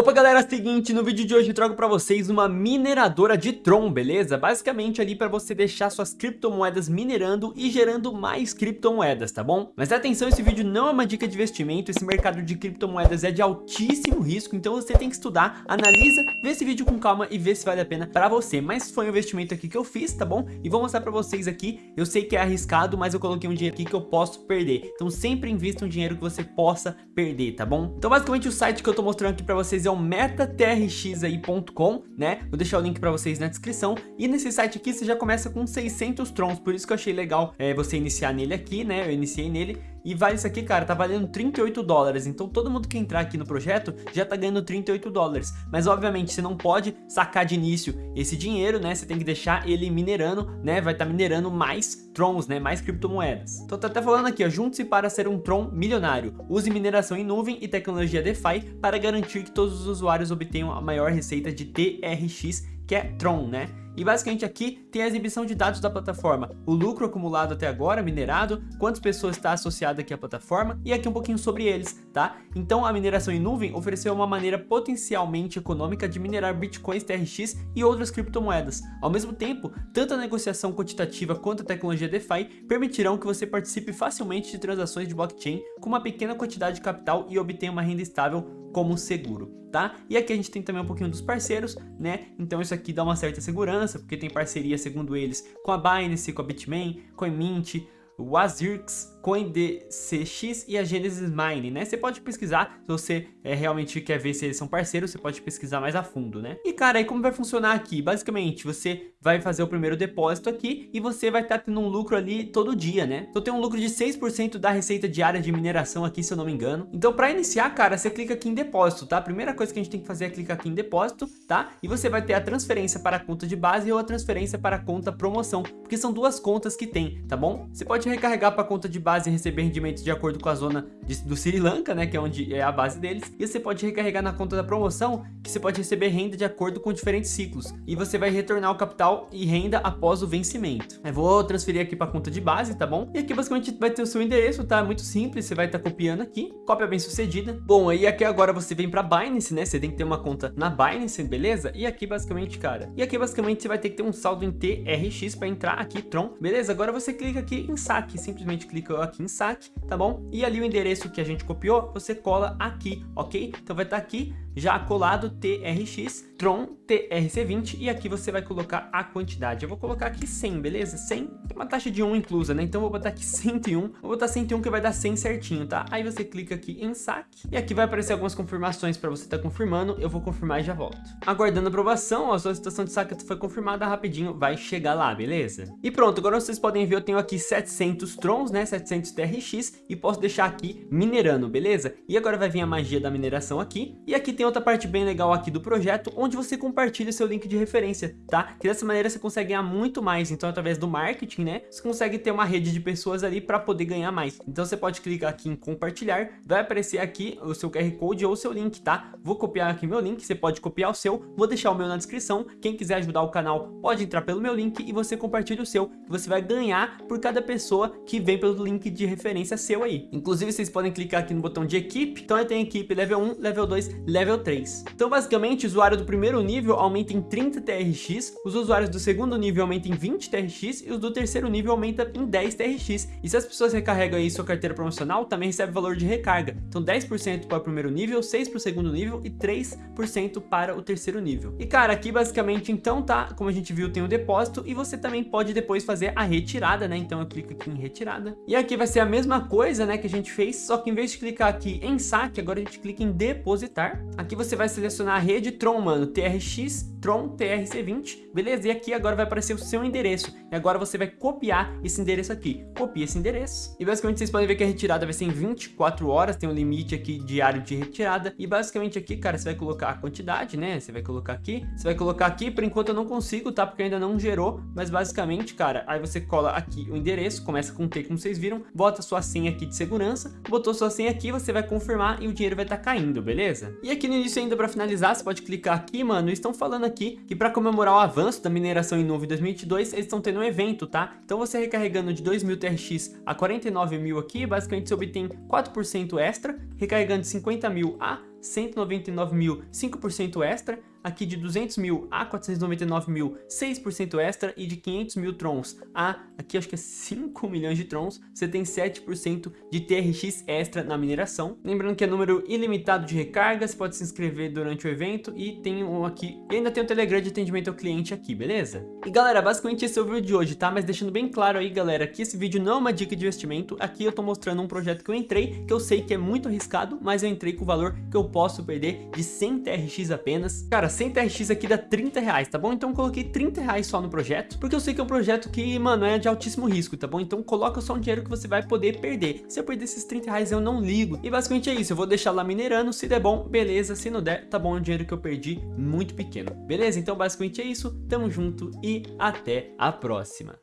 Opa galera, é seguinte, no vídeo de hoje eu trago pra vocês uma mineradora de Tron, beleza? Basicamente ali pra você deixar suas criptomoedas minerando e gerando mais criptomoedas, tá bom? Mas atenção, esse vídeo não é uma dica de investimento, esse mercado de criptomoedas é de altíssimo risco, então você tem que estudar, analisa, vê esse vídeo com calma e vê se vale a pena pra você. Mas foi um investimento aqui que eu fiz, tá bom? E vou mostrar pra vocês aqui, eu sei que é arriscado, mas eu coloquei um dinheiro aqui que eu posso perder. Então sempre invista um dinheiro que você possa perder, tá bom? Então basicamente o site que eu tô mostrando aqui pra vocês vocês é o metatrxai.com, né? Vou deixar o link para vocês na descrição. E nesse site aqui você já começa com 600 trons, por isso que eu achei legal é, você iniciar nele aqui, né? Eu iniciei nele e vale isso aqui, cara, tá valendo 38 dólares. Então todo mundo que entrar aqui no projeto já tá ganhando 38 dólares. Mas obviamente você não pode sacar de início esse dinheiro, né? Você tem que deixar ele minerando, né? Vai estar tá minerando mais trons, né? Mais criptomoedas. Então tá até falando aqui, ó, junte-se para ser um tron milionário. Use mineração em nuvem e tecnologia DeFi para garantir que todos os usuários obtenham a maior receita de TRX, que é Tron, né? E basicamente aqui tem a exibição de dados da plataforma, o lucro acumulado até agora, minerado, quantas pessoas está associado aqui à plataforma e aqui um pouquinho sobre eles, tá? Então a mineração em nuvem ofereceu uma maneira potencialmente econômica de minerar bitcoins, TRX e outras criptomoedas. Ao mesmo tempo, tanto a negociação quantitativa quanto a tecnologia DeFi permitirão que você participe facilmente de transações de blockchain com uma pequena quantidade de capital e obtenha uma renda estável como seguro, tá? E aqui a gente tem também um pouquinho dos parceiros, né? Então isso aqui dá uma certa segurança, porque tem parceria, segundo eles, com a Binance, com a Bitmain, com a Mint, o Azirx, CoinDCX e a Genesis Mine, né? Você pode pesquisar, se você é, realmente quer ver se eles são parceiros, você pode pesquisar mais a fundo, né? E cara, aí como vai funcionar aqui? Basicamente, você vai fazer o primeiro depósito aqui e você vai estar tá tendo um lucro ali todo dia, né? Então tem um lucro de 6% da receita diária de mineração aqui, se eu não me engano. Então para iniciar, cara, você clica aqui em depósito, tá? A primeira coisa que a gente tem que fazer é clicar aqui em depósito, tá? E você vai ter a transferência para a conta de base ou a transferência para a conta promoção, porque são duas contas que tem, tá bom? Você pode recarregar para a conta de base base receber rendimentos de acordo com a zona de, do Sri Lanka, né, que é onde é a base deles. E você pode recarregar na conta da promoção, que você pode receber renda de acordo com diferentes ciclos. E você vai retornar o capital e renda após o vencimento. Eu vou transferir aqui para a conta de base, tá bom? E aqui basicamente vai ter o seu endereço, tá? Muito simples, você vai estar tá copiando aqui, cópia bem sucedida. Bom, aí aqui agora você vem para Binance, né? Você tem que ter uma conta na Binance, beleza? E aqui basicamente, cara, e aqui basicamente você vai ter que ter um saldo em TRX para entrar aqui, Tron, beleza? Agora você clica aqui em saque, simplesmente clica aqui em saque, tá bom? E ali o endereço que a gente copiou, você cola aqui, ok? Então vai estar tá aqui já colado TRX, Tron TRC20 e aqui você vai colocar a quantidade. Eu vou colocar aqui 100, beleza? 100, tem uma taxa de 1 inclusa, né? Então vou botar aqui 101, vou botar 101 que vai dar 100 certinho, tá? Aí você clica aqui em saque e aqui vai aparecer algumas confirmações para você estar tá confirmando. Eu vou confirmar e já volto. Aguardando aprovação, a solicitação de saque foi confirmada rapidinho, vai chegar lá, beleza? E pronto, agora vocês podem ver, eu tenho aqui 700 Trons, né? 700 TRX e posso deixar aqui minerando, beleza? E agora vai vir a magia da mineração aqui e aqui tem outra parte bem legal aqui do projeto, onde você compartilha seu link de referência, tá? Que dessa maneira você consegue ganhar muito mais, então através do marketing, né? Você consegue ter uma rede de pessoas ali para poder ganhar mais. Então você pode clicar aqui em compartilhar, vai aparecer aqui o seu QR Code ou o seu link, tá? Vou copiar aqui meu link, você pode copiar o seu, vou deixar o meu na descrição. Quem quiser ajudar o canal pode entrar pelo meu link e você compartilha o seu, você vai ganhar por cada pessoa que vem pelo link de referência seu aí. Inclusive vocês podem clicar aqui no botão de equipe, então eu tenho equipe level 1, level 2, level 3. Então basicamente o usuário do primeiro nível aumenta em 30 TRX, os usuários do segundo nível aumentam em 20 TRX e os do terceiro nível aumenta em 10 TRX. E se as pessoas recarregam aí sua carteira promocional, também recebe valor de recarga. Então 10% para o primeiro nível, 6% para o segundo nível e 3% para o terceiro nível. E cara, aqui basicamente então tá, como a gente viu, tem o um depósito e você também pode depois fazer a retirada, né? Então eu clico aqui em retirada. E aqui vai ser a mesma coisa, né, que a gente fez, só que em vez de clicar aqui em saque, agora a gente clica em depositar. Aqui você vai selecionar a rede Tron, mano, TRX, Tron TRC20, beleza? E aqui agora vai aparecer o seu endereço. E agora você vai copiar esse endereço aqui. Copia esse endereço. E basicamente vocês podem ver que a retirada vai ser em 24 horas, tem um limite aqui diário de retirada. E basicamente aqui, cara, você vai colocar a quantidade, né? Você vai colocar aqui, você vai colocar aqui, por enquanto eu não consigo, tá? Porque ainda não gerou, mas basicamente, cara, aí você cola aqui o endereço, começa com T, como vocês viram, bota sua senha aqui de segurança, botou sua senha aqui, você vai confirmar e o dinheiro vai estar tá caindo, beleza? E aqui no início ainda para finalizar, você pode clicar aqui, mano, estão falando aqui que para comemorar o avanço da mineração em nuvem 2022, eles estão tendo um evento, tá? Então você recarregando de 2.000 TRX a 49 mil aqui, basicamente você obtém 4% extra, recarregando de 50 mil a 199 mil 5% extra, aqui de 200 mil a 499 mil 6% extra e de 500 mil trons a, aqui acho que é 5 milhões de trons, você tem 7% de TRX extra na mineração. Lembrando que é número ilimitado de recargas, pode se inscrever durante o evento e tem um aqui, e ainda tem o Telegram de atendimento ao cliente aqui, beleza? E galera, basicamente esse é o vídeo de hoje, tá? Mas deixando bem claro aí, galera, que esse vídeo não é uma dica de investimento, aqui eu tô mostrando um projeto que eu entrei, que eu sei que é muito arriscado, mas eu entrei com o valor que eu posso perder de 100 TRX apenas. Cara, 100 TRX aqui dá 30 reais, tá bom? Então eu coloquei 30 reais só no projeto, porque eu sei que é um projeto que, mano, é de altíssimo risco, tá bom? Então coloca só um dinheiro que você vai poder perder. Se eu perder esses 30 reais, eu não ligo. E basicamente é isso, eu vou deixar lá minerando, se der bom, beleza, se não der, tá bom, é um dinheiro que eu perdi muito pequeno. Beleza? Então basicamente é isso, tamo junto e até a próxima.